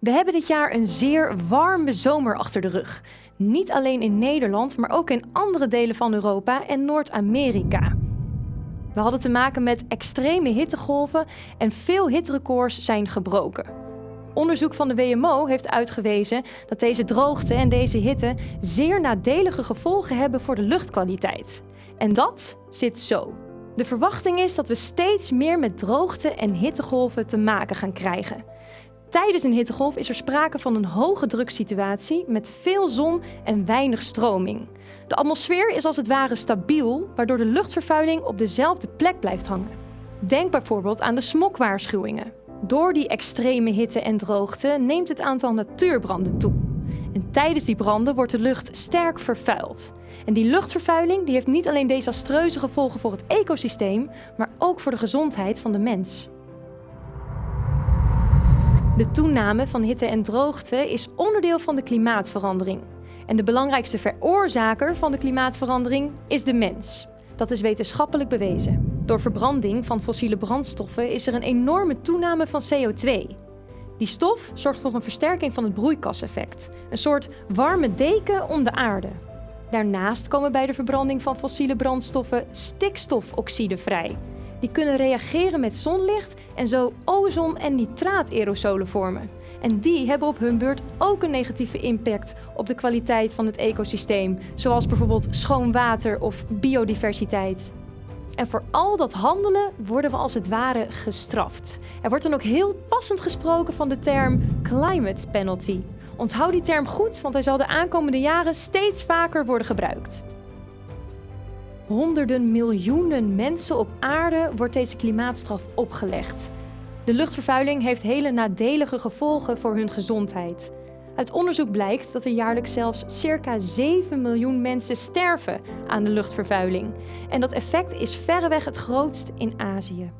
We hebben dit jaar een zeer warme zomer achter de rug. Niet alleen in Nederland, maar ook in andere delen van Europa en Noord-Amerika. We hadden te maken met extreme hittegolven en veel hitrecords zijn gebroken. Onderzoek van de WMO heeft uitgewezen dat deze droogte en deze hitte zeer nadelige gevolgen hebben voor de luchtkwaliteit. En dat zit zo. De verwachting is dat we steeds meer met droogte en hittegolven te maken gaan krijgen. Tijdens een hittegolf is er sprake van een hoge druksituatie met veel zon en weinig stroming. De atmosfeer is als het ware stabiel, waardoor de luchtvervuiling op dezelfde plek blijft hangen. Denk bijvoorbeeld aan de smokwaarschuwingen. Door die extreme hitte en droogte neemt het aantal natuurbranden toe. En tijdens die branden wordt de lucht sterk vervuild. En die luchtvervuiling die heeft niet alleen desastreuze gevolgen voor het ecosysteem, maar ook voor de gezondheid van de mens. De toename van hitte en droogte is onderdeel van de klimaatverandering. En de belangrijkste veroorzaker van de klimaatverandering is de mens. Dat is wetenschappelijk bewezen. Door verbranding van fossiele brandstoffen is er een enorme toename van CO2. Die stof zorgt voor een versterking van het broeikaseffect, een soort warme deken om de aarde. Daarnaast komen bij de verbranding van fossiele brandstoffen stikstofoxide vrij, die kunnen reageren met zonlicht en zo ozon- en nitraataerosolen vormen. En die hebben op hun beurt ook een negatieve impact op de kwaliteit van het ecosysteem, zoals bijvoorbeeld schoon water of biodiversiteit. En voor al dat handelen worden we als het ware gestraft. Er wordt dan ook heel passend gesproken van de term climate penalty. Onthoud die term goed, want hij zal de aankomende jaren steeds vaker worden gebruikt honderden miljoenen mensen op aarde wordt deze klimaatstraf opgelegd. De luchtvervuiling heeft hele nadelige gevolgen voor hun gezondheid. Uit onderzoek blijkt dat er jaarlijks zelfs circa 7 miljoen mensen sterven aan de luchtvervuiling. En dat effect is verreweg het grootst in Azië.